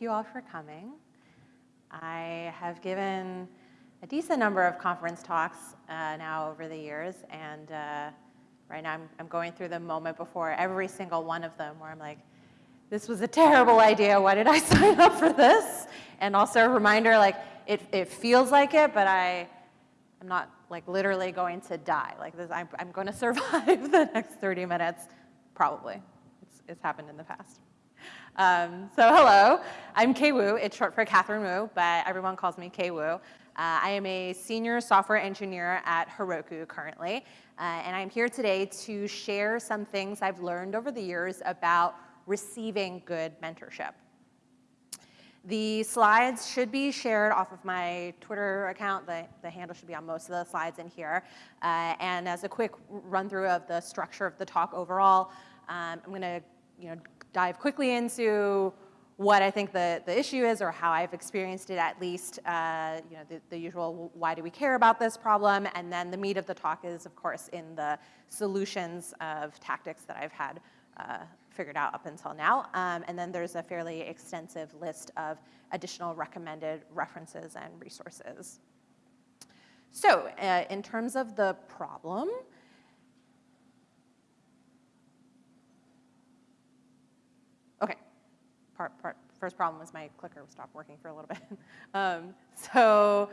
Thank you all for coming. I have given a decent number of conference talks uh, now over the years, and uh, right now I'm, I'm going through the moment before every single one of them where I'm like, this was a terrible idea. Why did I sign up for this? And also a reminder, like, it, it feels like it, but I, I'm not like literally going to die. Like this, I'm, I'm going to survive the next 30 minutes, probably. It's, it's happened in the past. Um, so hello, I'm Kay Wu. It's short for Catherine Wu, but everyone calls me Kay Wu. Uh, I am a senior software engineer at Heroku currently, uh, and I'm here today to share some things I've learned over the years about receiving good mentorship. The slides should be shared off of my Twitter account. The, the handle should be on most of the slides in here. Uh, and as a quick run through of the structure of the talk overall, um, I'm gonna you know, dive quickly into what I think the, the issue is or how I've experienced it at least, uh, you know, the, the, usual why do we care about this problem, and then the meat of the talk is, of course, in the solutions of tactics that I've had uh, figured out up until now. Um, and then there's a fairly extensive list of additional recommended references and resources. So uh, in terms of the problem, okay, part, part, first problem was my clicker stopped working for a little bit. um, so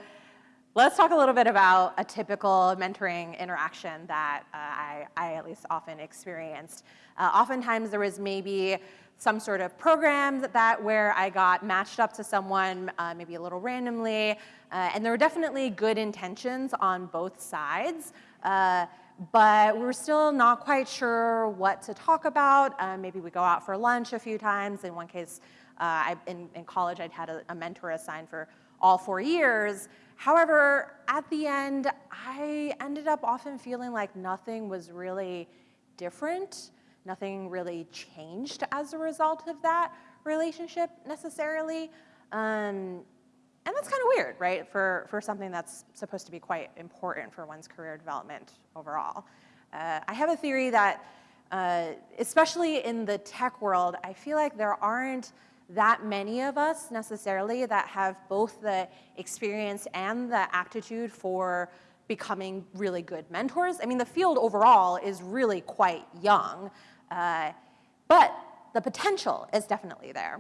Let's talk a little bit about a typical mentoring interaction that uh, I, I, at least often experienced. Uh, oftentimes there was maybe some sort of program that, that where I got matched up to someone uh, maybe a little randomly, uh, and there were definitely good intentions on both sides, uh, but we were still not quite sure what to talk about. Uh, maybe we go out for lunch a few times. In one case, I, in, in, college, I'd had a, a mentor assigned for all four years, However, at the end, I ended up often feeling like nothing was really different. Nothing really changed as a result of that relationship necessarily. Um, and that's kind of weird, right, for, for something that's supposed to be quite important for one's career development overall. Uh, I have a theory that, uh, especially in the tech world, I feel like there aren't that many of us necessarily that have both the experience and the aptitude for becoming really good mentors. I mean, the field overall is really quite young, uh, but the potential is definitely there.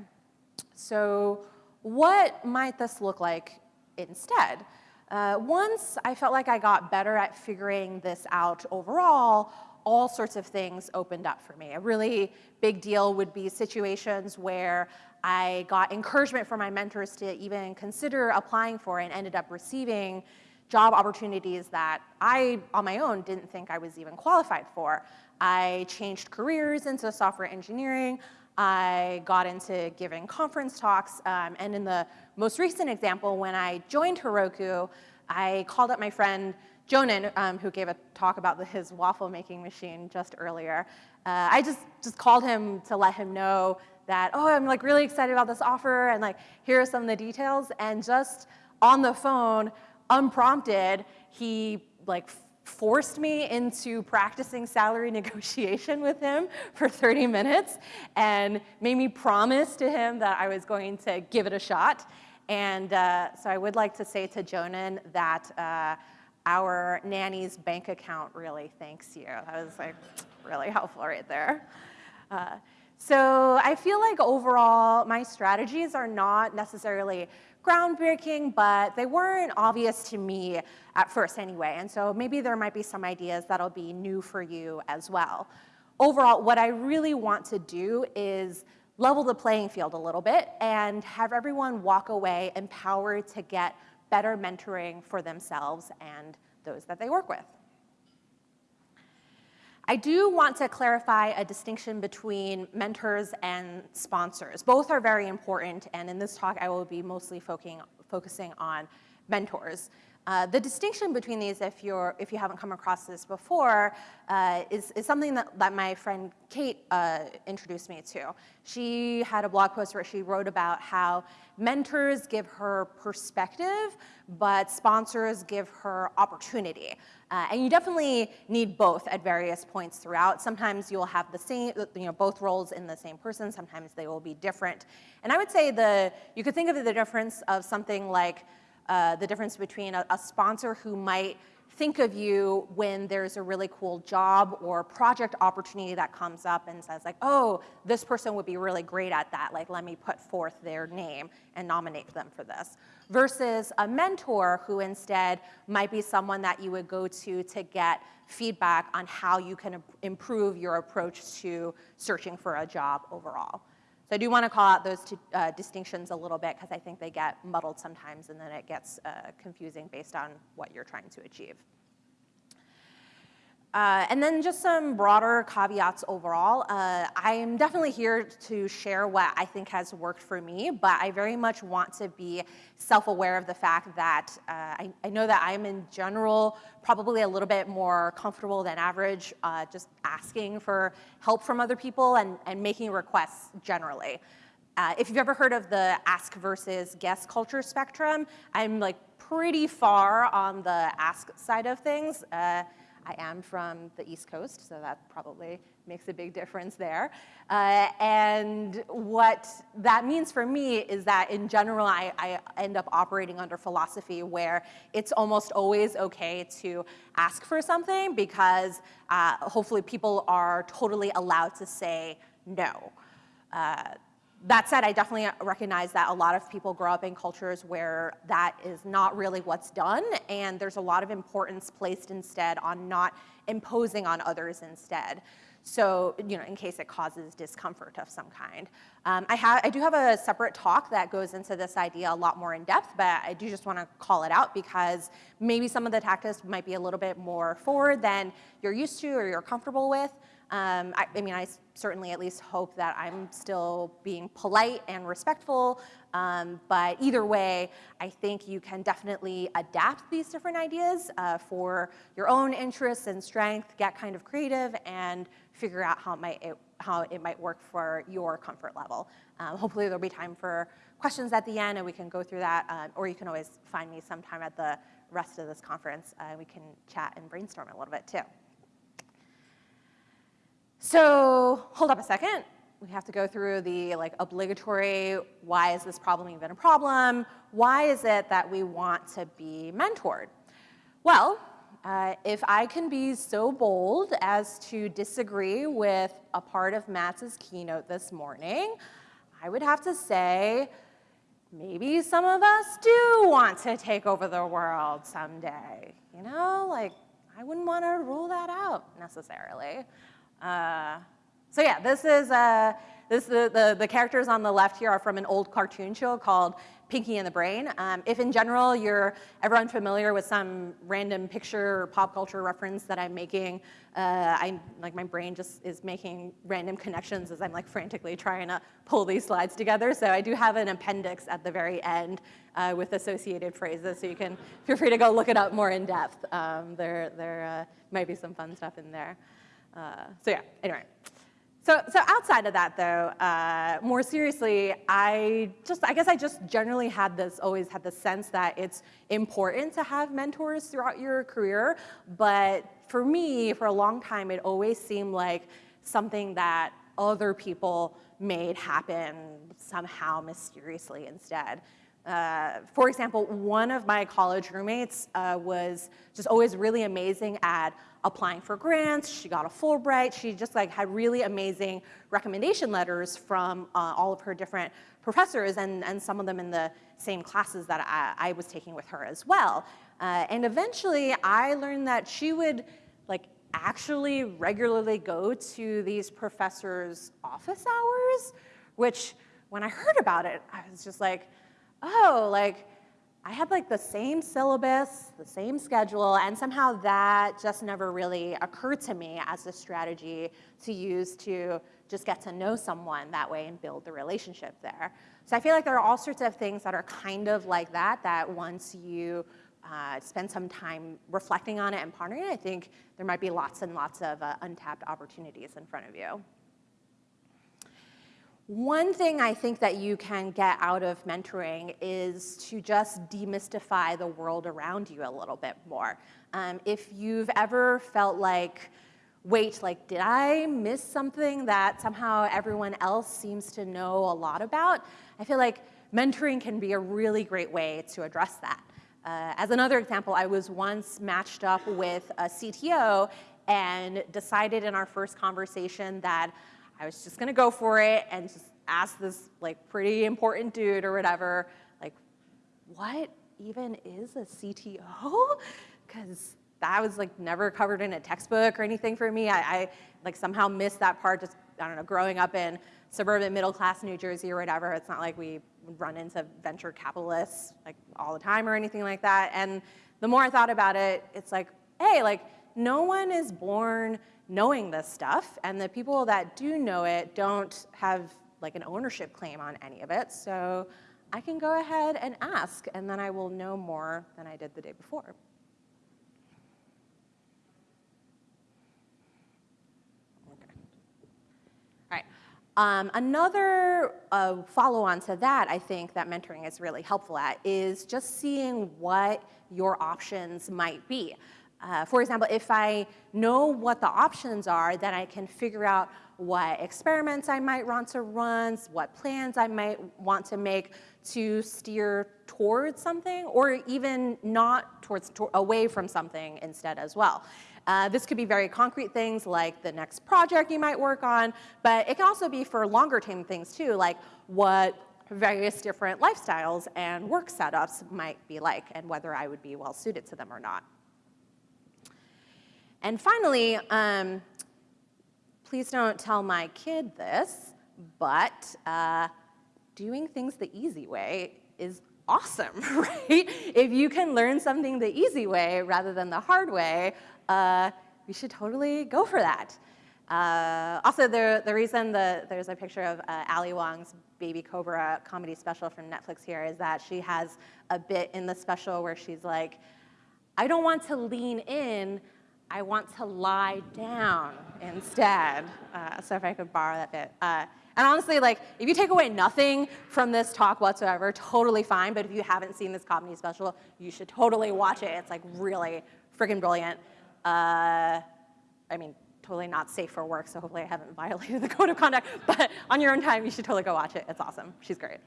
So what might this look like instead? Uh, once I felt like I got better at figuring this out overall, all sorts of things opened up for me. A really big deal would be situations where I got encouragement from my mentors to even consider applying for and ended up receiving job opportunities that I, on my own, didn't think I was even qualified for. I changed careers into software engineering. I got into giving conference talks. Um, and in the most recent example, when I joined Heroku, I called up my friend Jonan, um, who gave a talk about the, his waffle making machine just earlier. Uh, I just, just called him to let him know that, oh, I'm like really excited about this offer and like, here are some of the details. And just on the phone, unprompted, he like forced me into practicing salary negotiation with him for 30 minutes and made me promise to him that I was going to give it a shot. And uh, so I would like to say to Jonan that uh, our nanny's bank account really thanks you. That was like really helpful right there. Uh, so I feel like overall, my strategies are not necessarily groundbreaking, but they weren't obvious to me at first anyway. And so maybe there might be some ideas that'll be new for you as well. Overall, what I really want to do is level the playing field a little bit and have everyone walk away empowered to get better mentoring for themselves and those that they work with. I do want to clarify a distinction between mentors and sponsors. Both are very important, and in this talk I will be mostly focusing, on mentors. Uh, the distinction between these, if, you're, if you haven't come across this before, uh, is, is something that, that my friend Kate uh, introduced me to. She had a blog post where she wrote about how mentors give her perspective, but sponsors give her opportunity. Uh, and you definitely need both at various points throughout. Sometimes you'll have the same, you know, both roles in the same person. Sometimes they will be different. And I would say the, you could think of the difference of something like uh, the difference between a, a sponsor who might think of you when there's a really cool job or project opportunity that comes up and says like, oh, this person would be really great at that. Like, let me put forth their name and nominate them for this. Versus a mentor who instead might be someone that you would go to to get feedback on how you can improve your approach to searching for a job overall. So I do want to call out those two uh, distinctions a little bit because I think they get muddled sometimes and then it gets uh, confusing based on what you're trying to achieve. Uh, and then just some broader caveats overall. Uh, I am definitely here to share what I think has worked for me, but I very much want to be self-aware of the fact that uh, I, I, know that I'm in general probably a little bit more comfortable than average uh, just asking for help from other people and, and making requests generally. Uh, if you've ever heard of the ask versus guess culture spectrum, I'm like pretty far on the ask side of things. I am from the East Coast, so that probably makes a big difference there. Uh, and what that means for me is that in general, I, I, end up operating under philosophy where it's almost always okay to ask for something because uh, hopefully people are totally allowed to say no. Uh, that said, I definitely recognize that a lot of people grow up in cultures where that is not really what's done, and there's a lot of importance placed instead on not imposing on others instead. So, you know, in case it causes discomfort of some kind. Um, I, have, I do have a separate talk that goes into this idea a lot more in depth, but I do just want to call it out because maybe some of the tactics might be a little bit more forward than you're used to or you're comfortable with. Um, I, I, mean, I certainly at least hope that I'm still being polite and respectful, um, but either way, I think you can definitely adapt these different ideas uh, for your own interests and strength, get kind of creative, and figure out how it might, it, how it might work for your comfort level. Um, hopefully there'll be time for questions at the end and we can go through that, uh, or you can always find me sometime at the rest of this conference. Uh, we can chat and brainstorm a little bit too. So hold up a second. We have to go through the like obligatory, why is this problem even a problem? Why is it that we want to be mentored? Well, uh, if I can be so bold as to disagree with a part of Matt's keynote this morning, I would have to say, maybe some of us do want to take over the world someday. You know, like, I wouldn't want to rule that out necessarily. Uh, so yeah, this is, uh, this, the, the, the, characters on the left here are from an old cartoon show called Pinky and the Brain. Um, if in general you're ever unfamiliar with some random picture or pop culture reference that I'm making, uh, I, like my brain just is making random connections as I'm like frantically trying to pull these slides together. So I do have an appendix at the very end uh, with associated phrases, so you can feel free to go look it up more in depth. Um, there there uh, might be some fun stuff in there. Uh, so yeah, anyway. So, so outside of that though, uh, more seriously, I just, I guess I just generally had this, always had the sense that it's important to have mentors throughout your career, but for me, for a long time, it always seemed like something that other people made happen somehow mysteriously instead. Uh, for example, one of my college roommates uh, was just always really amazing at applying for grants. She got a Fulbright. She just like had really amazing recommendation letters from uh, all of her different professors and, and some of them in the same classes that I, I was taking with her as well. Uh, and eventually I learned that she would like actually regularly go to these professors' office hours, which when I heard about it, I was just like, oh, like I had like the same syllabus, the same schedule, and somehow that just never really occurred to me as a strategy to use to just get to know someone that way and build the relationship there. So I feel like there are all sorts of things that are kind of like that, that once you uh, spend some time reflecting on it and pondering it, I think there might be lots and lots of uh, untapped opportunities in front of you. One thing I think that you can get out of mentoring is to just demystify the world around you a little bit more. Um, if you've ever felt like, wait, like, did I miss something that somehow everyone else seems to know a lot about? I feel like mentoring can be a really great way to address that. Uh, as another example, I was once matched up with a CTO and decided in our first conversation that I was just gonna go for it and just ask this like pretty important dude or whatever, like, what even is a CTO? Because that was like never covered in a textbook or anything for me. I, I like somehow missed that part just, I don't know, growing up in suburban middle class New Jersey or whatever. It's not like we run into venture capitalists like all the time or anything like that. And the more I thought about it, it's like, hey, like no one is born knowing this stuff, and the people that do know it don't have like an ownership claim on any of it. So I can go ahead and ask, and then I will know more than I did the day before. Um, another uh, follow-on to that, I think, that mentoring is really helpful at is just seeing what your options might be. Uh, for example, if I know what the options are, then I can figure out what experiments I might want to run, what plans I might want to make to steer towards something, or even not towards, to away from something instead as well. Uh, this could be very concrete things like the next project you might work on, but it can also be for longer term things too, like what various different lifestyles and work setups might be like and whether I would be well suited to them or not. And finally, um, please don't tell my kid this, but uh, doing things the easy way is awesome, right? If you can learn something the easy way rather than the hard way, uh, we should totally go for that. Uh, also, the, the reason the, there's a picture of uh, Ali Wong's Baby Cobra comedy special from Netflix here is that she has a bit in the special where she's like, I don't want to lean in, I want to lie down instead. Uh, so if I could borrow that bit. Uh, and honestly, like, if you take away nothing from this talk whatsoever, totally fine. But if you haven't seen this comedy special, you should totally watch it. It's like really freaking brilliant. Uh, I mean, totally not safe for work, so hopefully I haven't violated the code of conduct. But on your own time, you should totally go watch it. It's awesome. She's great.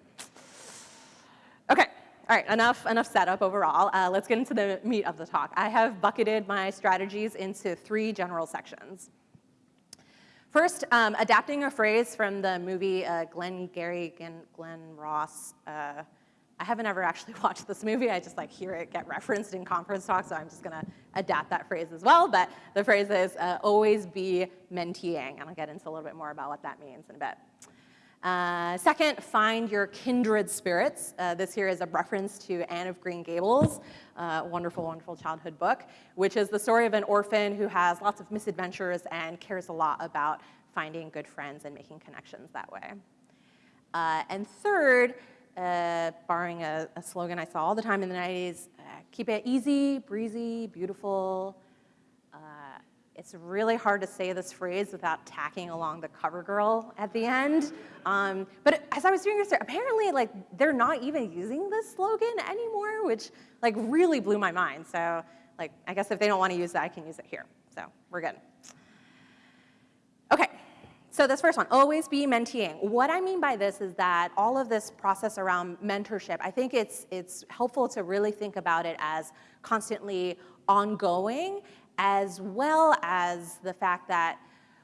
Okay. All right, enough, enough setup overall. Uh, let's get into the meat of the talk. I have bucketed my strategies into three general sections. First, um, adapting a phrase from the movie uh, Glengarry and Glen Ross. Uh, I haven't ever actually watched this movie. I just like hear it get referenced in conference talks, so I'm just gonna adapt that phrase as well. But the phrase is uh, always be menteeing, and I'll get into a little bit more about what that means in a bit. Uh, second, find your kindred spirits. Uh, this here is a reference to Anne of Green Gables, uh, wonderful, wonderful childhood book, which is the story of an orphan who has lots of misadventures and cares a lot about finding good friends and making connections that way. Uh, and third, uh, borrowing a, a, slogan I saw all the time in the 90s, uh, keep it easy, breezy, beautiful, it's really hard to say this phrase without tacking along the cover girl at the end. Um, but as I was doing research, apparently like they're not even using this slogan anymore, which like really blew my mind. So like I guess if they don't want to use that, I can use it here. So we're good. Okay, so this first one, always be menteeing. What I mean by this is that all of this process around mentorship, I think it's, it's helpful to really think about it as constantly ongoing as well as the fact that,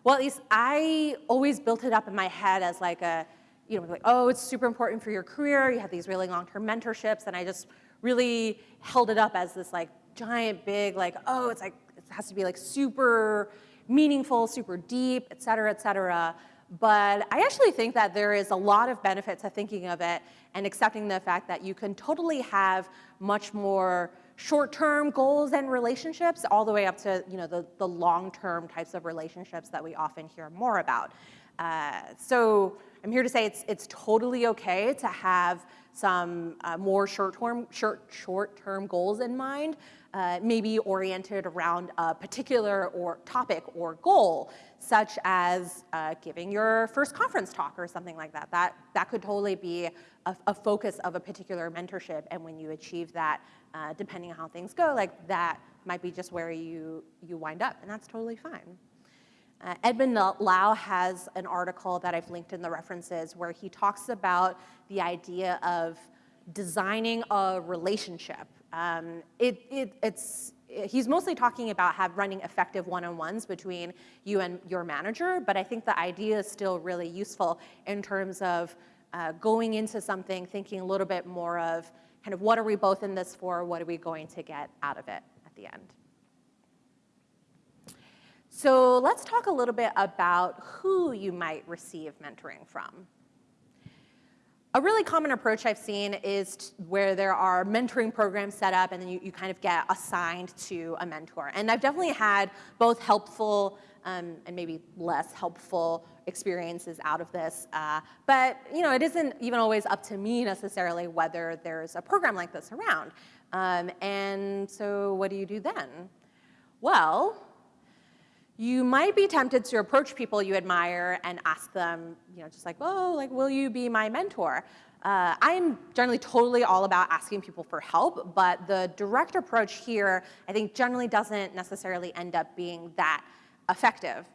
well, at least I always built it up in my head as like a, you know, like, oh, it's super important for your career. You have these really long-term mentorships. And I just really held it up as this like giant, big, like, oh, it's like, it has to be like super meaningful, super deep, et cetera, et cetera. But I actually think that there is a lot of benefit to thinking of it and accepting the fact that you can totally have much more short-term goals and relationships all the way up to you know, the, the long-term types of relationships that we often hear more about. Uh, so I'm here to say it's, it's totally okay to have some uh, more short-term short, short-term goals in mind, uh, maybe oriented around a particular or topic or goal, such as uh, giving your first conference talk or something like that. That, that could totally be a, a focus of a particular mentorship, and when you achieve that, uh, depending on how things go, like that might be just where you, you wind up, and that's totally fine. Uh, Edmund Lau has an article that I've linked in the references where he talks about the idea of designing a relationship. Um, it, it, it's, he's mostly talking about have running effective one-on-ones between you and your manager, but I think the idea is still really useful in terms of uh, going into something thinking a little bit more of kind of what are we both in this for, what are we going to get out of it at the end. So let's talk a little bit about who you might receive mentoring from. A really common approach I've seen is where there are mentoring programs set up and then you, you kind of get assigned to a mentor. And I've definitely had both helpful um, and maybe less helpful experiences out of this. Uh, but you know, it isn't even always up to me necessarily whether there's a program like this around. Um, and so what do you do then? Well, you might be tempted to approach people you admire and ask them, you know, just like, oh, like, will you be my mentor? Uh, I'm generally totally all about asking people for help, but the direct approach here, I think generally doesn't necessarily end up being that effective.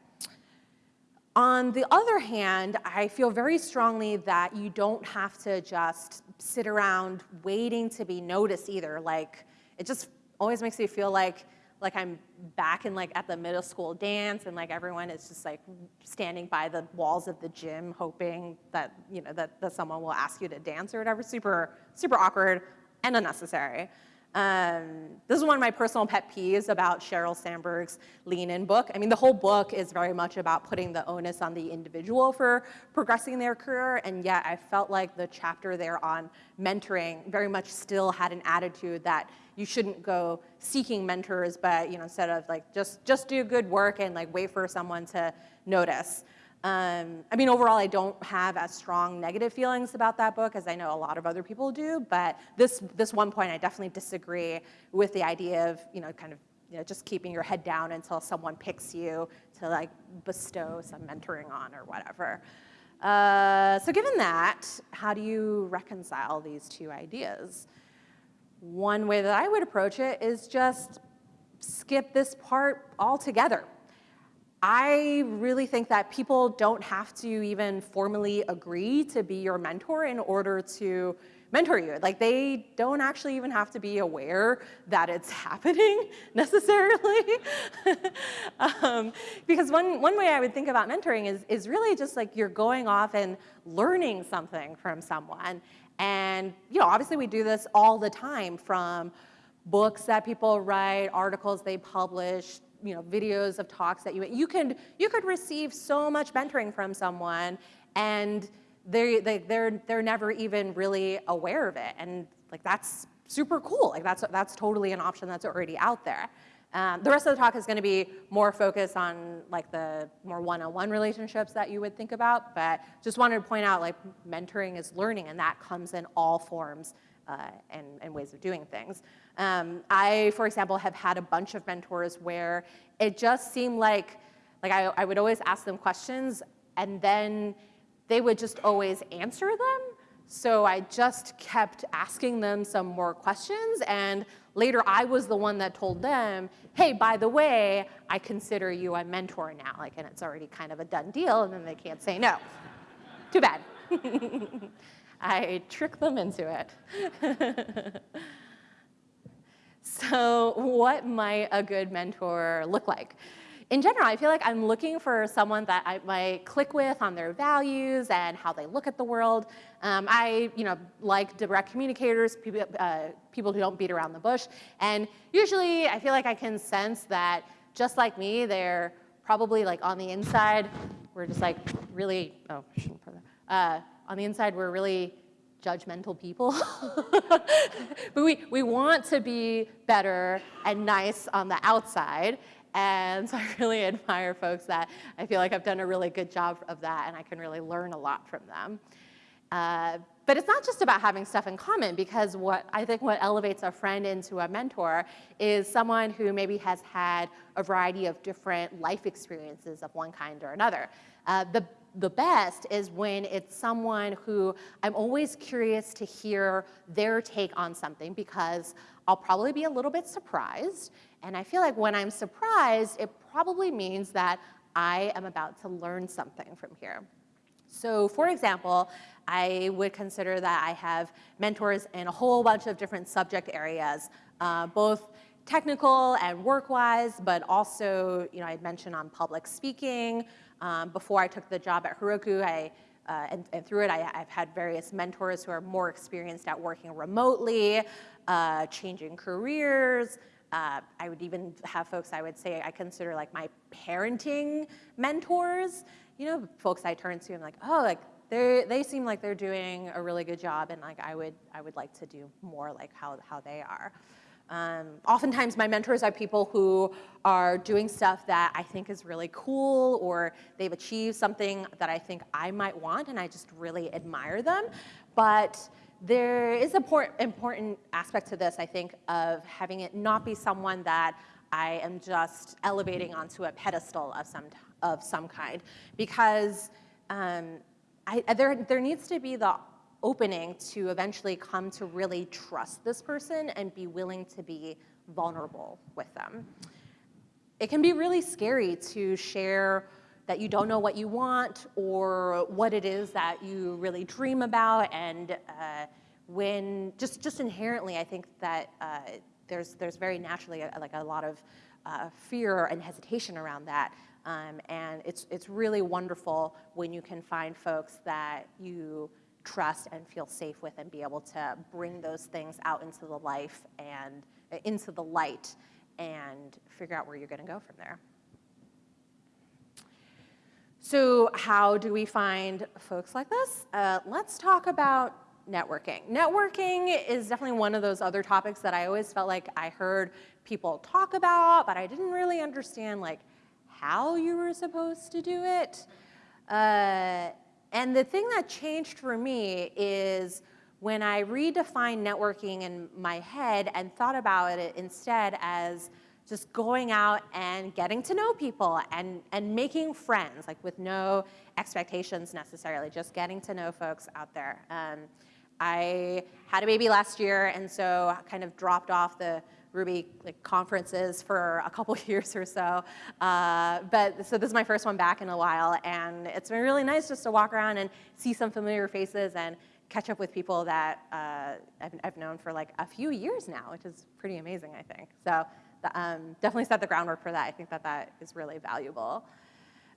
On the other hand, I feel very strongly that you don't have to just sit around waiting to be noticed either. Like, it just always makes me feel like like I'm back in like at the middle school dance and like everyone is just like standing by the walls of the gym hoping that, you know, that, that someone will ask you to dance or whatever. Super, super awkward and unnecessary. Um, this is one of my personal pet peeves about Sheryl Sandberg's Lean In book. I mean, the whole book is very much about putting the onus on the individual for progressing their career, and yet I felt like the chapter there on mentoring very much still had an attitude that you shouldn't go seeking mentors, but you know, instead of like just, just do good work and like wait for someone to notice. Um, I mean, overall, I don't have as strong negative feelings about that book as I know a lot of other people do, but this, this one point I definitely disagree with the idea of, you know, kind of you know, just keeping your head down until someone picks you to like bestow some mentoring on or whatever. Uh, so given that, how do you reconcile these two ideas? One way that I would approach it is just skip this part altogether. I really think that people don't have to even formally agree to be your mentor in order to mentor you. Like they don't actually even have to be aware that it's happening necessarily. um, because one, one way I would think about mentoring is, is really just like you're going off and learning something from someone. And you know, obviously we do this all the time from books that people write, articles they publish, you know, videos of talks that you, you could, you could receive so much mentoring from someone and they, they, they're, they're never even really aware of it. And like, that's super cool. Like that's, that's totally an option that's already out there. Um, the rest of the talk is going to be more focused on like the more one-on-one -on -one relationships that you would think about, but just wanted to point out like mentoring is learning and that comes in all forms uh, and, and ways of doing things. Um, I, for example, have had a bunch of mentors where it just seemed like, like I, I would always ask them questions and then they would just always answer them. So I just kept asking them some more questions and later I was the one that told them, hey, by the way, I consider you a mentor now. Like, and it's already kind of a done deal and then they can't say no. Too bad. I trick them into it. So what might a good mentor look like? In general, I feel like I'm looking for someone that I might click with on their values and how they look at the world. Um, I, you know, like direct communicators, people, uh, people who don't beat around the bush. And usually I feel like I can sense that just like me, they're probably like on the inside, we're just like really, oh, I shouldn't put that. Uh, on the inside, we're really judgmental people. but we, we want to be better and nice on the outside. And so I really admire folks that I feel like I've done a really good job of that and I can really learn a lot from them. Uh, but it's not just about having stuff in common because what I think what elevates a friend into a mentor is someone who maybe has had a variety of different life experiences of one kind or another. Uh, the the best is when it's someone who I'm always curious to hear their take on something because I'll probably be a little bit surprised. And I feel like when I'm surprised, it probably means that I am about to learn something from here. So for example, I would consider that I have mentors in a whole bunch of different subject areas, uh, both technical and work-wise, but also, you know, I'd mentioned on public speaking. Um, before I took the job at Heroku, I, uh, and, and, through it, I, have had various mentors who are more experienced at working remotely, uh, changing careers. Uh, I would even have folks I would say I consider like my parenting mentors. You know, folks I turn to and like, oh, like they they seem like they're doing a really good job, and like I would I would like to do more like how how they are. Um, oftentimes my mentors are people who are doing stuff that I think is really cool or they've achieved something that I think I might want and I just really admire them. But there is an important aspect to this, I think, of having it not be someone that I am just elevating onto a pedestal of some, of some kind. Because um, I, there, there needs to be the opening to eventually come to really trust this person and be willing to be vulnerable with them. It can be really scary to share that you don't know what you want or what it is that you really dream about and uh, when just just inherently I think that uh, there's there's very naturally a, like a lot of uh, fear and hesitation around that um, and it's it's really wonderful when you can find folks that you trust and feel safe with and be able to bring those things out into the life and uh, into the light and figure out where you're going to go from there. So how do we find folks like this? Uh, let's talk about networking. Networking is definitely one of those other topics that I always felt like I heard people talk about, but I didn't really understand like how you were supposed to do it. Uh, and the thing that changed for me is when I redefined networking in my head and thought about it instead as just going out and getting to know people and, and making friends, like with no expectations necessarily, just getting to know folks out there. Um, I had a baby last year, and so kind of dropped off the Ruby like, conferences for a couple years or so. Uh, but so this is my first one back in a while, and it's been really nice just to walk around and see some familiar faces and catch up with people that uh, I've, I've, known for like a few years now, which is pretty amazing, I think. So the, um, definitely set the groundwork for that. I think that that is really valuable.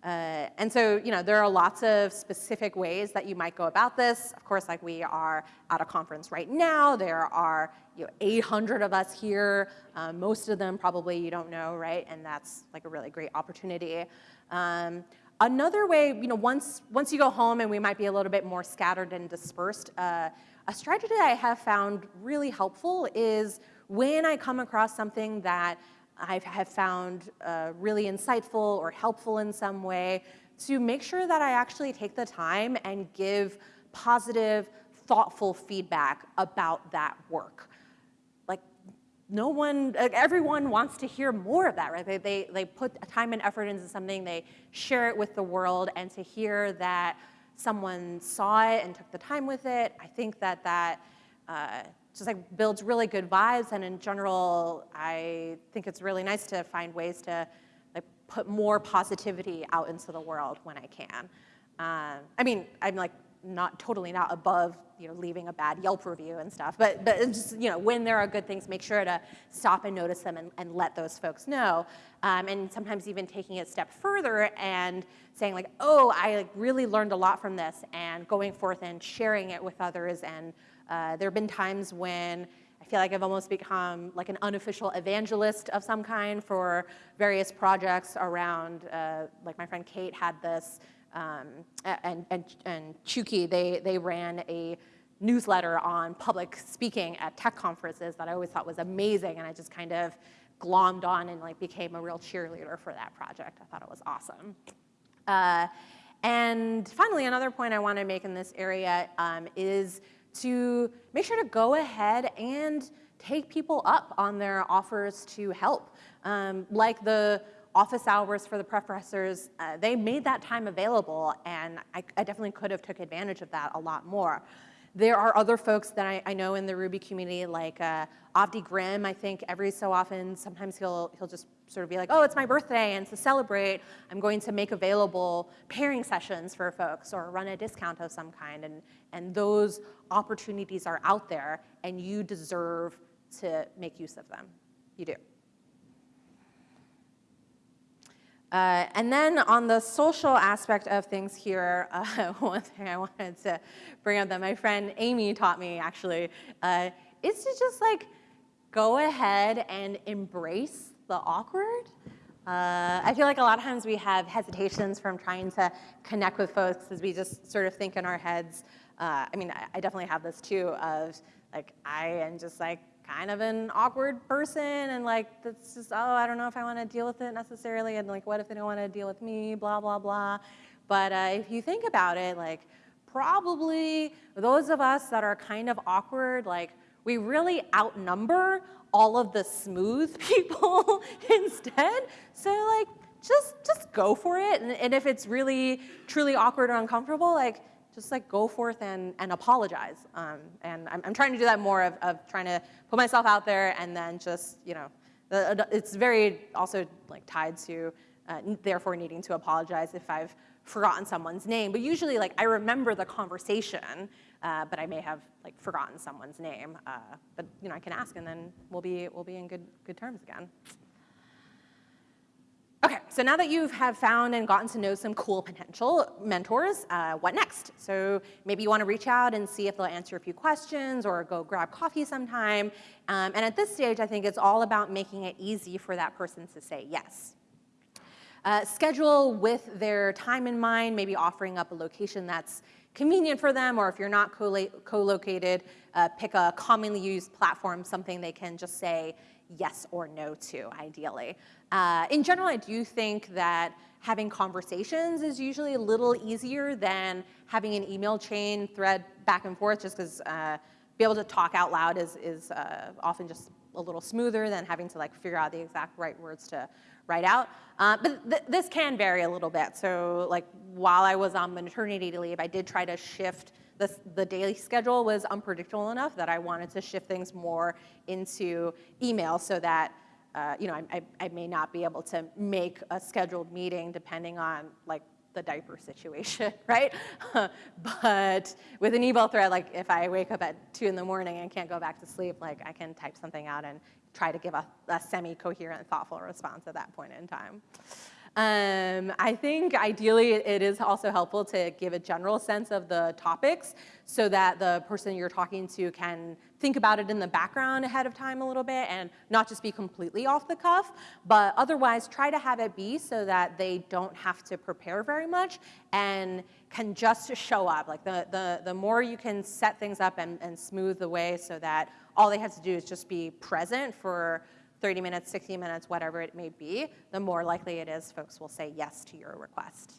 Uh, and so, you know, there are lots of specific ways that you might go about this. Of course, like we are at a conference right now. There are you know, 800 of us here. Um, most of them probably you don't know, right? And that's like a really great opportunity. Um, another way, you know, once, once you go home and we might be a little bit more scattered and dispersed, uh, a strategy I have found really helpful is when I come across something that I have found uh, really insightful or helpful in some way to make sure that I actually take the time and give positive, thoughtful feedback about that work. Like no one, everyone wants to hear more of that, right? They, they, they put time and effort into something, they share it with the world, and to hear that someone saw it and took the time with it, I think that that uh, just like builds really good vibes. And in general, I think it's really nice to find ways to like put more positivity out into the world when I can. Um, I mean, I'm like not totally not above you know leaving a bad Yelp review and stuff, but but just you know when there are good things, make sure to stop and notice them and, and let those folks know. Um, and sometimes even taking it a step further and saying like, oh, I like, really learned a lot from this, and going forth and sharing it with others and uh, there have been times when I feel like I've almost become like an unofficial evangelist of some kind for various projects around, uh, like my friend Kate had this, um, and, and, and Chiu-Ki, they, they ran a newsletter on public speaking at tech conferences that I always thought was amazing, and I just kind of glommed on and like became a real cheerleader for that project. I thought it was awesome. Uh, and finally, another point I want to make in this area um, is to make sure to go ahead and take people up on their offers to help. Um, like the office hours for the professors, uh, they made that time available, and I, I definitely could have took advantage of that a lot more. There are other folks that I, I know in the Ruby community, like uh, Avdi Grimm, I think every so often, sometimes he'll, he'll just sort of be like, oh, it's my birthday, and to celebrate, I'm going to make available pairing sessions for folks or run a discount of some kind. And, and those opportunities are out there, and you deserve to make use of them. You do. Uh, and then on the social aspect of things here, uh, one thing I wanted to bring up that my friend Amy taught me actually uh, is to just like go ahead and embrace the awkward. Uh, I feel like a lot of times we have hesitations from trying to connect with folks as we just sort of think in our heads. Uh, I mean, I, I definitely have this too of like, I am just like kind of an awkward person and like that's just oh I don't know if I want to deal with it necessarily and like what if they don't want to deal with me? Blah blah blah. But uh, if you think about it like probably those of us that are kind of awkward like we really outnumber all of the smooth people instead. So like just just go for it. And, and if it's really truly awkward or uncomfortable like just like go forth and, and apologize. Um, and I'm, I'm, trying to do that more of, of trying to put myself out there and then just, you know, the, it's very also like tied to uh, therefore needing to apologize if I've forgotten someone's name. But usually like I remember the conversation, uh, but I may have like forgotten someone's name. Uh, but you know, I can ask and then we'll be, we'll be in good, good terms again. Okay, so now that you have found and gotten to know some cool potential mentors, uh, what next? So maybe you want to reach out and see if they'll answer a few questions or go grab coffee sometime. Um, and at this stage, I think it's all about making it easy for that person to say yes. Uh, schedule with their time in mind, maybe offering up a location that's convenient for them, or if you're not co-located, uh, pick a commonly used platform, something they can just say yes or no to, ideally. Uh, in general, I do think that having conversations is usually a little easier than having an email chain thread back and forth, just because uh, be able to talk out loud is, is uh, often just a little smoother than having to like figure out the exact right words to write out. Uh, but th this can vary a little bit. So like while I was on maternity leave, I did try to shift the, the daily schedule was unpredictable enough that I wanted to shift things more into email so that uh, you know, I, I, I, may not be able to make a scheduled meeting depending on like the diaper situation, right? but with an email thread, like if I wake up at two in the morning and can't go back to sleep, like I can type something out and try to give a, a semi-coherent, thoughtful response at that point in time. Um, I think ideally it is also helpful to give a general sense of the topics so that the person you're talking to can think about it in the background ahead of time a little bit and not just be completely off the cuff, but otherwise try to have it be so that they don't have to prepare very much and can just show up. Like the, the, the more you can set things up and, and smooth the way so that all they have to do is just be present for 30 minutes, 60 minutes, whatever it may be, the more likely it is folks will say yes to your request.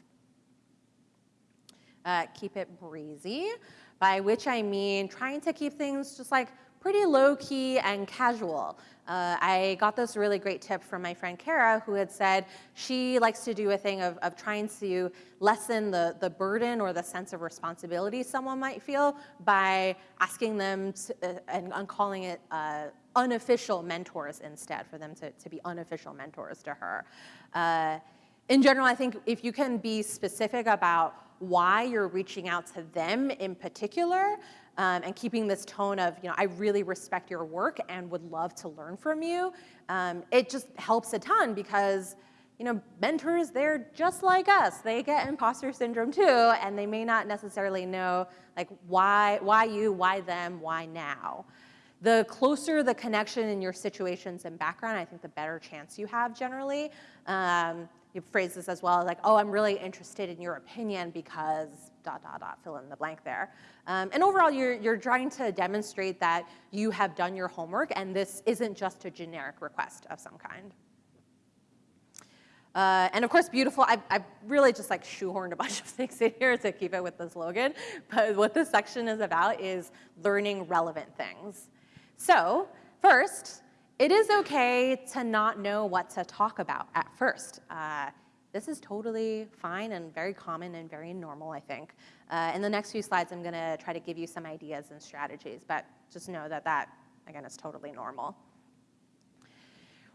Uh, keep it breezy, by which I mean trying to keep things just like pretty low key and casual. Uh, I got this really great tip from my friend Kara who had said she likes to do a thing of, of trying to lessen the, the burden or the sense of responsibility someone might feel by asking them to, uh, and, and, calling it uh, unofficial mentors instead, for them to, to be unofficial mentors to her. Uh, in general, I think if you can be specific about why you're reaching out to them in particular, um, and keeping this tone of, you know, I really respect your work and would love to learn from you, um, it just helps a ton because, you know, mentors, they're just like us. They get imposter syndrome too, and they may not necessarily know, like, why, why you, why them, why now. The closer the connection in your situations and background, I think the better chance you have generally. Um, you phrase this as well, like, oh, I'm really interested in your opinion because dot, dot, dot, fill in the blank there. Um, and overall, you're, you're trying to demonstrate that you have done your homework and this isn't just a generic request of some kind. Uh, and of course, beautiful, I've, I've, really just like shoehorned a bunch of things in here to keep it with the slogan. But what this section is about is learning relevant things. So first, it is okay to not know what to talk about at first. Uh, this is totally fine and very common and very normal, I think. Uh, in the next few slides, I'm gonna try to give you some ideas and strategies, but just know that that, again, is totally normal.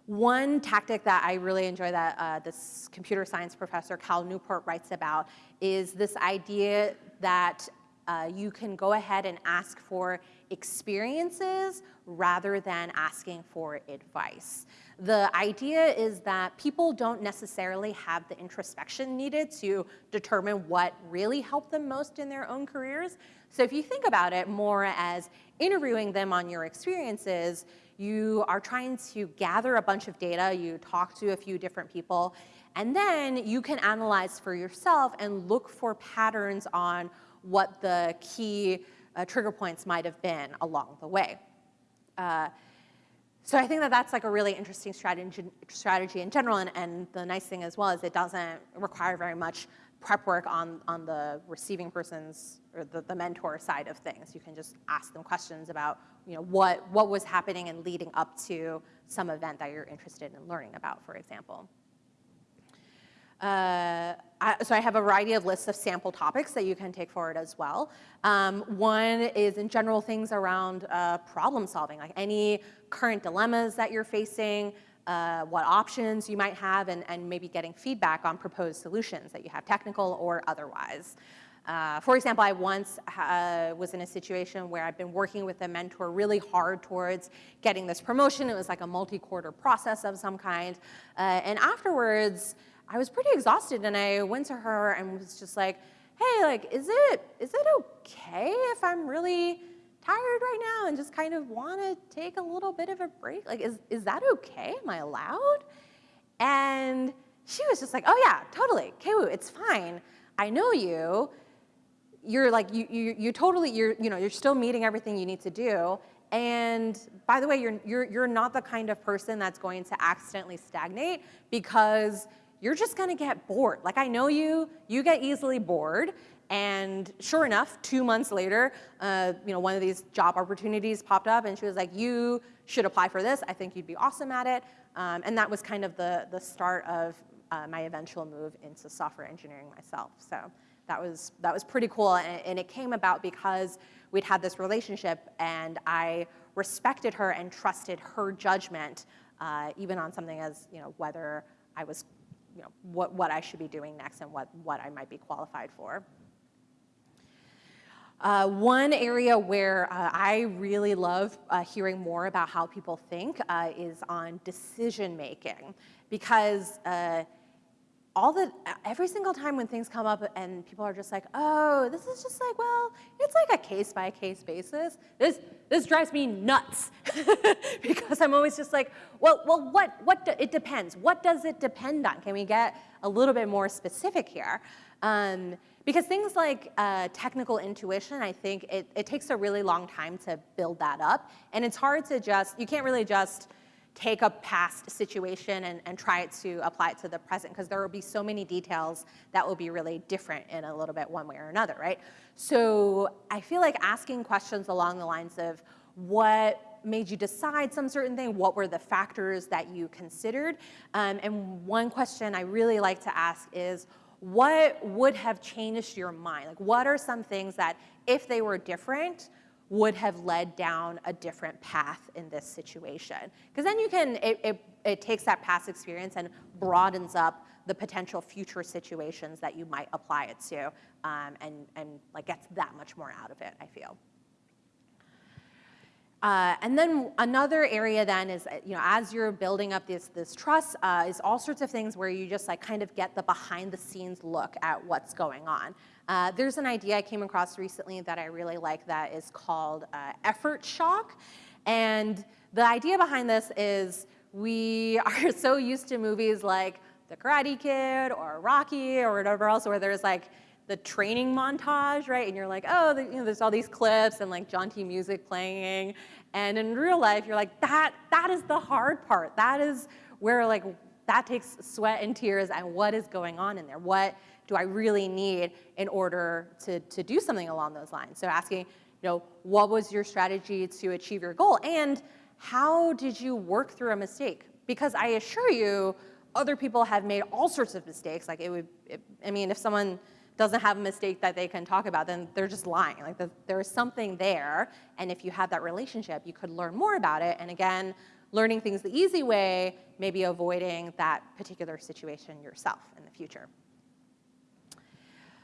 One tactic that I really enjoy that uh, this computer science professor, Cal Newport, writes about is this idea that uh, you can go ahead and ask for experiences rather than asking for advice. The idea is that people don't necessarily have the introspection needed to determine what really helped them most in their own careers. So if you think about it more as interviewing them on your experiences, you are trying to gather a bunch of data, you talk to a few different people, and then you can analyze for yourself and look for patterns on what the key uh, trigger points might have been along the way. Uh, so I think that that's like a really interesting strategy, strategy in general, and, and the nice thing as well is it doesn't require very much prep work on, on the receiving person's or the, the mentor side of things. You can just ask them questions about you know, what, what was happening and leading up to some event that you're interested in learning about, for example. Uh, I, so I have a variety of lists of sample topics that you can take forward as well. Um, one is in general things around uh, problem solving, like any current dilemmas that you're facing, uh, what options you might have, and, and maybe getting feedback on proposed solutions that you have, technical or otherwise. Uh, for example, I once uh, was in a situation where I'd been working with a mentor really hard towards getting this promotion. It was like a multi-quarter process of some kind. Uh, and afterwards, I was pretty exhausted and I went to her and was just like, hey, like, is it, is it okay if I'm really tired right now and just kind of want to take a little bit of a break? Like, is, is that okay? Am I allowed? And she was just like, oh yeah, totally, Kewu, it's fine. I know you you're like, you, you, you totally, you're, you know, you're still meeting everything you need to do. And by the way, you're, you're, you're not the kind of person that's going to accidentally stagnate because you're just gonna get bored. Like I know you, you get easily bored. And sure enough, two months later, uh, you know, one of these job opportunities popped up and she was like, you should apply for this. I think you'd be awesome at it. Um, and that was kind of the, the start of uh, my eventual move into software engineering myself. So that was, that was pretty cool. And, and it came about because we'd had this relationship and I respected her and trusted her judgment, uh, even on something as, you know, whether I was, you know, what, what I should be doing next and what, what I might be qualified for. Uh, one area where uh, I really love uh, hearing more about how people think uh, is on decision making because uh, all the every single time when things come up and people are just like, oh, this is just like, well, it's like a case by case basis. This this drives me nuts because I'm always just like, well, well, what what do, it depends. What does it depend on? Can we get a little bit more specific here? Um, because things like uh, technical intuition, I think it, it takes a really long time to build that up, and it's hard to just you can't really just take a past situation and, and try to apply it to the present because there will be so many details that will be really different in a little bit one way or another, right? So I feel like asking questions along the lines of what made you decide some certain thing? What were the factors that you considered? Um, and one question I really like to ask is, what would have changed your mind? Like, what are some things that, if they were different, would have led down a different path in this situation. Because then you can, it, it, it, takes that past experience and broadens up the potential future situations that you might apply it to um, and, and like gets that much more out of it, I feel. Uh, and then another area then is, you know, as you're building up this, this trust, uh, is all sorts of things where you just like kind of get the behind the scenes look at what's going on. Uh, there's an idea I came across recently that I really like that is called uh, effort shock. And the idea behind this is we are so used to movies like The Karate Kid or Rocky or whatever else where there's like the training montage, right? And you're like, oh, the, you know, there's all these clips and like jaunty music playing. And in real life, you're like, that, that is the hard part. That is where like, that takes sweat and tears and what is going on in there? What do I really need in order to, to do something along those lines? So asking, you know, what was your strategy to achieve your goal? And how did you work through a mistake? Because I assure you, other people have made all sorts of mistakes. Like it would, it, I mean, if someone doesn't have a mistake that they can talk about, then they're just lying. Like the, there's something there, and if you have that relationship, you could learn more about it. And again, learning things the easy way, maybe avoiding that particular situation yourself in the future.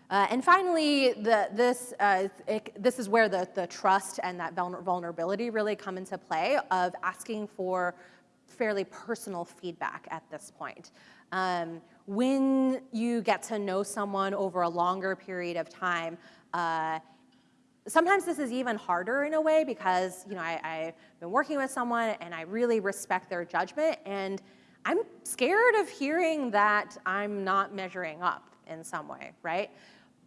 Uh, and finally, the, this, uh, it, this is where the, the trust and that vulnerability really come into play of asking for fairly personal feedback at this point. Um, when you get to know someone over a longer period of time, uh, sometimes this is even harder in a way because you know I, I've been working with someone and I really respect their judgment and I'm scared of hearing that I'm not measuring up in some way, right?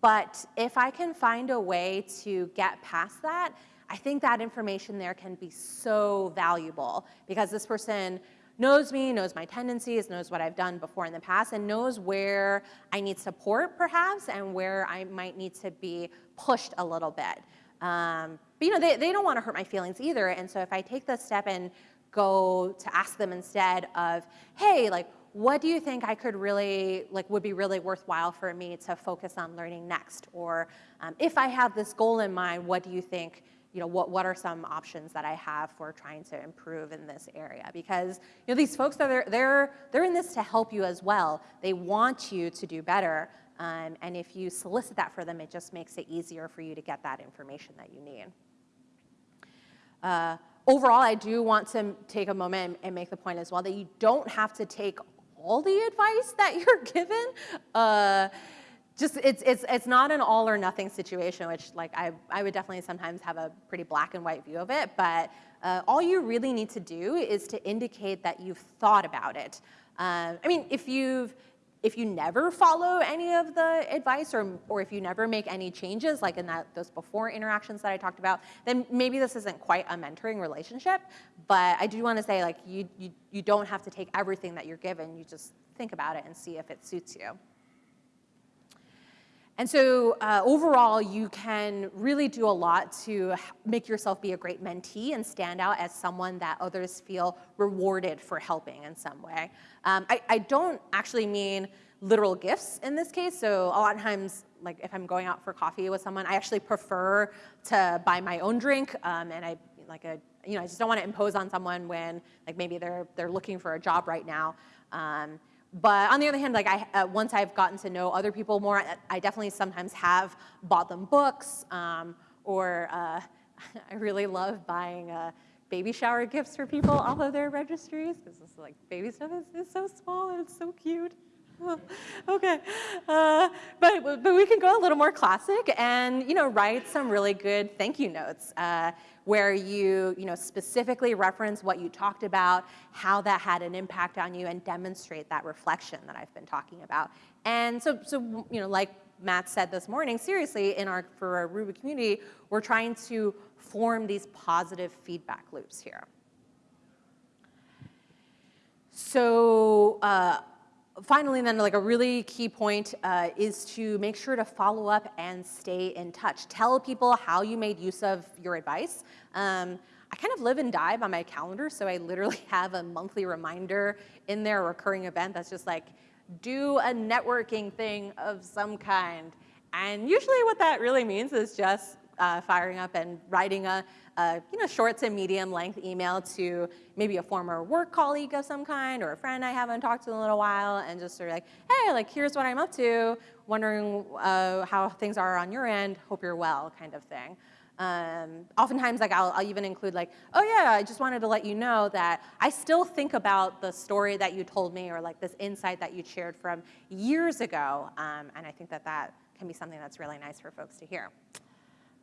But if I can find a way to get past that, I think that information there can be so valuable because this person knows me, knows my tendencies, knows what I've done before in the past, and knows where I need support perhaps and where I might need to be pushed a little bit. Um, but you know, they, they don't want to hurt my feelings either, and so if I take the step and go to ask them instead of, hey, like, what do you think I could really, like, would be really worthwhile for me to focus on learning next? Or um, if I have this goal in mind, what do you think, you know, what, what are some options that I have for trying to improve in this area? Because, you know, these folks, they're, they're, they're in this to help you as well. They want you to do better. Um, and if you solicit that for them, it just makes it easier for you to get that information that you need. Uh, overall, I do want to take a moment and make the point as well that you don't have to take all the advice that you're given. Uh, just it's, it's, it's not an all or nothing situation, which like I, I would definitely sometimes have a pretty black and white view of it, but uh, all you really need to do is to indicate that you've thought about it. Uh, I mean, if you've, if you never follow any of the advice or, or if you never make any changes, like in that, those before interactions that I talked about, then maybe this isn't quite a mentoring relationship. But I do want to say like you, you, you don't have to take everything that you're given. You just think about it and see if it suits you. And so uh, overall, you can really do a lot to make yourself be a great mentee and stand out as someone that others feel rewarded for helping in some way. Um, I, I, don't actually mean literal gifts in this case. So a lot of times, like if I'm going out for coffee with someone, I actually prefer to buy my own drink um, and I like a, you know, I just don't want to impose on someone when like maybe they're, they're looking for a job right now. Um, but on the other hand, like I, uh, once I've gotten to know other people more, I definitely sometimes have bought them books, um, or uh, I really love buying uh, baby shower gifts for people off of their registries because this like baby stuff is, is so small and it's so cute. okay, uh, but, but we can go a little more classic and you know write some really good thank you notes uh, where you you know specifically reference what you talked about, how that had an impact on you, and demonstrate that reflection that I've been talking about. And so so you know like Matt said this morning, seriously, in our for our Ruby community, we're trying to form these positive feedback loops here. So uh, finally, then, like a really key point uh, is to make sure to follow up and stay in touch. Tell people how you made use of your advice. Um, I kind of live and die by my calendar, so I literally have a monthly reminder in there, a recurring event that's just like, do a networking thing of some kind. And usually what that really means is just uh, firing up and writing a, a, you know, short to medium length email to maybe a former work colleague of some kind or a friend I haven't talked to in a little while and just sort of like, hey, like here's what I'm up to, wondering uh, how things are on your end, hope you're well kind of thing. Um, oftentimes, like I'll, I'll, even include like, oh yeah, I just wanted to let you know that I still think about the story that you told me or like this insight that you shared from years ago, um, and I think that that can be something that's really nice for folks to hear.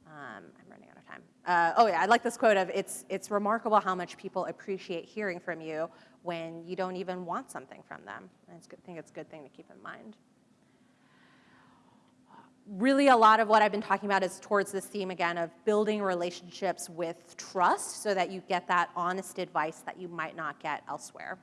Um, I'm running out of time. Uh, oh yeah, I like this quote of, it's, it's remarkable how much people appreciate hearing from you when you don't even want something from them. And I think it's a good thing to keep in mind. really a lot of what I've been talking about is towards this theme again of building relationships with trust so that you get that honest advice that you might not get elsewhere.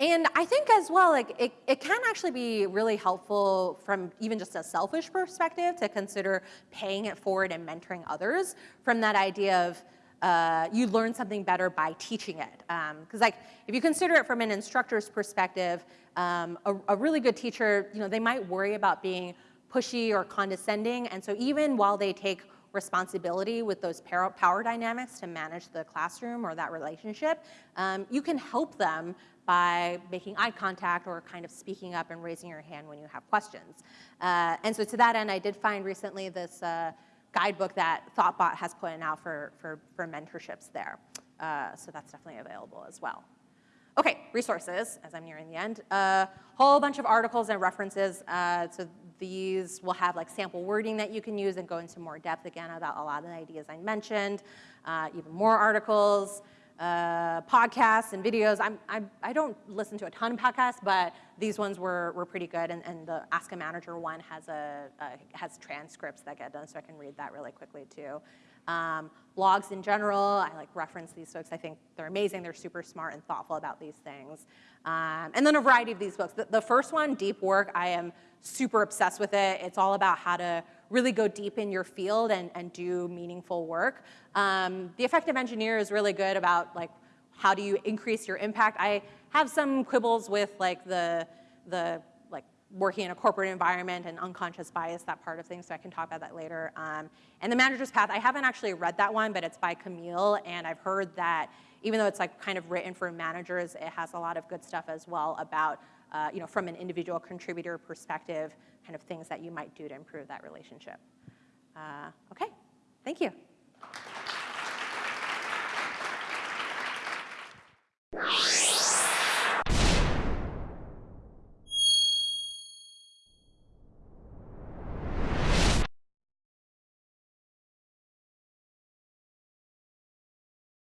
And I think as well, like it, it can actually be really helpful from even just a selfish perspective to consider paying it forward and mentoring others from that idea of uh, you learn something better by teaching it. Because um, like if you consider it from an instructor's perspective, um, a, a really good teacher, you know, they might worry about being pushy or condescending. And so even while they take responsibility with those power dynamics to manage the classroom or that relationship, um, you can help them by making eye contact or kind of speaking up and raising your hand when you have questions. Uh, and so to that end, I did find recently this uh, guidebook that Thoughtbot has put out for, for, for mentorships there. Uh, so that's definitely available as well. Okay, resources, as I'm nearing the end. A uh, whole bunch of articles and references. Uh, so these will have like sample wording that you can use and go into more depth again about a lot of the ideas I mentioned. Uh, even more articles, uh, podcasts and videos. I'm, I'm, I do not listen to a ton of podcasts, but these ones were, were pretty good. And, and the Ask a Manager one has, a, a, has transcripts that get done, so I can read that really quickly too. Um, blogs in general, I like reference these folks. I think they're amazing. They're super smart and thoughtful about these things. Um, and then a variety of these books. The, the first one, Deep Work, I am super obsessed with it. It's all about how to really go deep in your field and, and do meaningful work. Um, the Effective Engineer is really good about like how do you increase your impact. I have some quibbles with like the, the like working in a corporate environment and unconscious bias, that part of things, so I can talk about that later. Um, and The Manager's Path, I haven't actually read that one, but it's by Camille, and I've heard that even though it's like kind of written for managers, it has a lot of good stuff as well about, uh, you know, from an individual contributor perspective, kind of things that you might do to improve that relationship. Uh, okay, thank you.